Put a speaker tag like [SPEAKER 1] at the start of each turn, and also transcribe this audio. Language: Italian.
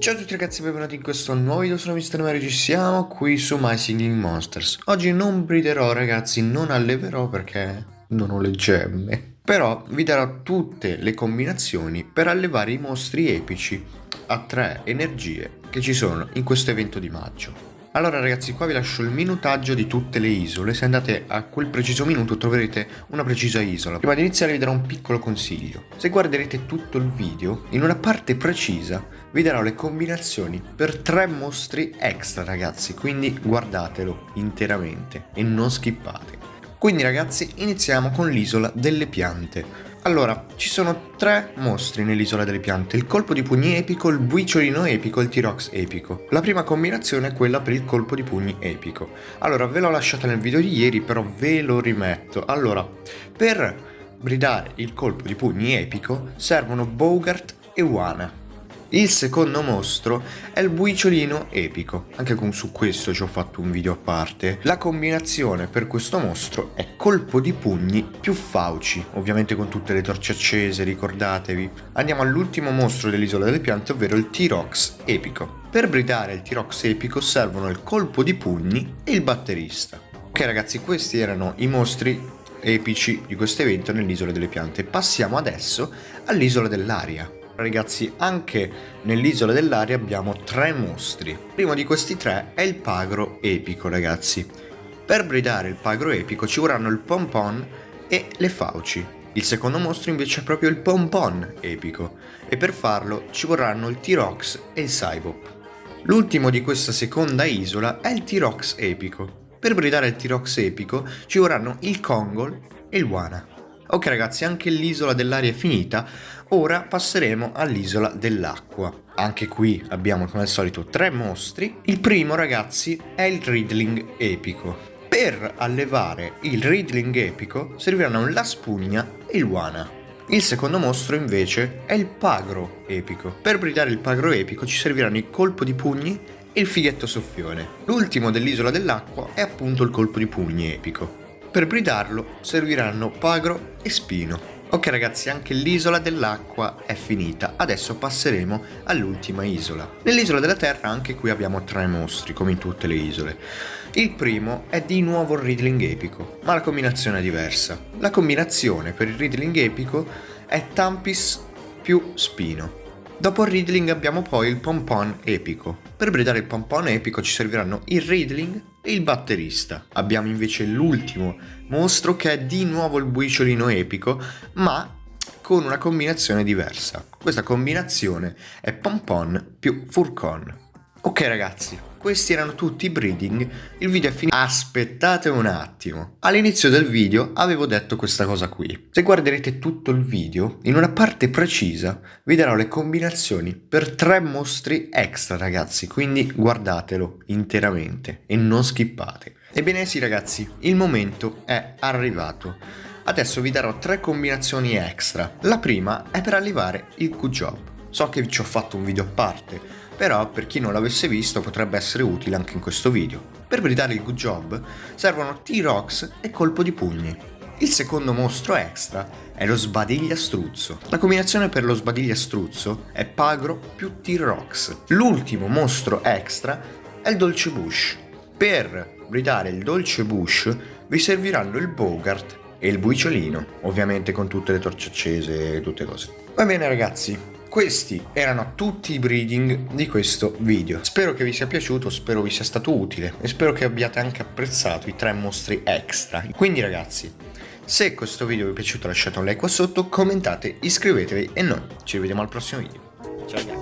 [SPEAKER 1] Ciao a tutti ragazzi, benvenuti in questo nuovo video, sono Mr. Mario, ci siamo qui su My Singing Monsters. Oggi non briderò ragazzi, non alleverò perché non ho le gemme. Però vi darò tutte le combinazioni per allevare i mostri epici a tre energie che ci sono in questo evento di maggio. Allora ragazzi qua vi lascio il minutaggio di tutte le isole, se andate a quel preciso minuto troverete una precisa isola. Prima di iniziare vi darò un piccolo consiglio, se guarderete tutto il video, in una parte precisa vi darò le combinazioni per tre mostri extra ragazzi, quindi guardatelo interamente e non skippate. Quindi ragazzi iniziamo con l'isola delle piante. Allora, ci sono tre mostri nell'isola delle piante, il colpo di pugni epico, il buiciolino epico e il T-Rox epico. La prima combinazione è quella per il colpo di pugni epico. Allora, ve l'ho lasciata nel video di ieri, però ve lo rimetto. Allora, per bridare il colpo di pugni epico servono Bogart e Wana. Il secondo mostro è il buiciolino epico, anche con su questo ci ho fatto un video a parte. La combinazione per questo mostro è colpo di pugni più fauci, ovviamente con tutte le torce accese, ricordatevi. Andiamo all'ultimo mostro dell'isola delle piante, ovvero il T-Rox epico. Per bridare il T-Rox epico servono il colpo di pugni e il batterista. Ok ragazzi, questi erano i mostri epici di questo evento nell'isola delle piante. Passiamo adesso all'isola dell'aria. Ragazzi, anche nell'isola dell'aria abbiamo tre mostri. Il primo di questi tre è il pagro epico, ragazzi. Per bridare il pagro epico ci vorranno il pompon e le fauci. Il secondo mostro invece è proprio il pompon epico e per farlo ci vorranno il T-Rox e il Cybop. L'ultimo di questa seconda isola è il T-Rox epico. Per bridare il T-Rox epico ci vorranno il Kongol e il Wana. Ok ragazzi, anche l'isola dell'aria è finita, ora passeremo all'isola dell'acqua. Anche qui abbiamo come al solito tre mostri. Il primo ragazzi è il Riddling epico. Per allevare il Riddling epico serviranno la spugna e il Wana. Il secondo mostro invece è il Pagro epico. Per bridare il Pagro epico ci serviranno il colpo di pugni e il fighetto soffione. L'ultimo dell'isola dell'acqua è appunto il colpo di pugni epico. Per bridarlo serviranno Pagro e Spino. Ok ragazzi, anche l'isola dell'acqua è finita, adesso passeremo all'ultima isola. Nell'isola della terra anche qui abbiamo tre mostri, come in tutte le isole. Il primo è di nuovo il Riddling epico, ma la combinazione è diversa. La combinazione per il Riddling epico è Tampis più Spino. Dopo il Riddling abbiamo poi il Pompon epico. Per bridare il Pompon epico ci serviranno il Riddling e il batterista. Abbiamo invece l'ultimo mostro che è di nuovo il buiciolino epico, ma con una combinazione diversa. Questa combinazione è Pompon più Furcon. Ok ragazzi, questi erano tutti i breeding, il video è finito. Aspettate un attimo. All'inizio del video avevo detto questa cosa qui. Se guarderete tutto il video, in una parte precisa vi darò le combinazioni per tre mostri extra ragazzi, quindi guardatelo interamente e non skippate. Ebbene sì ragazzi, il momento è arrivato. Adesso vi darò tre combinazioni extra. La prima è per allevare il Q-Job. So che ci ho fatto un video a parte, però per chi non l'avesse visto potrebbe essere utile anche in questo video. Per bridare il good job servono T-Rox e colpo di pugni. Il secondo mostro extra è lo sbadigliastruzzo. La combinazione per lo sbadigliastruzzo è Pagro più T-Rox. L'ultimo mostro extra è il Dolce Bush. Per bridare il Dolce Bush vi serviranno il Bogart e il Buiciolino, ovviamente con tutte le torce accese e tutte cose. Va bene ragazzi, questi erano tutti i breeding di questo video. Spero che vi sia piaciuto, spero vi sia stato utile e spero che abbiate anche apprezzato i tre mostri extra. Quindi ragazzi, se questo video vi è piaciuto lasciate un like qua sotto, commentate, iscrivetevi e noi ci vediamo al prossimo video. Ciao ragazzi!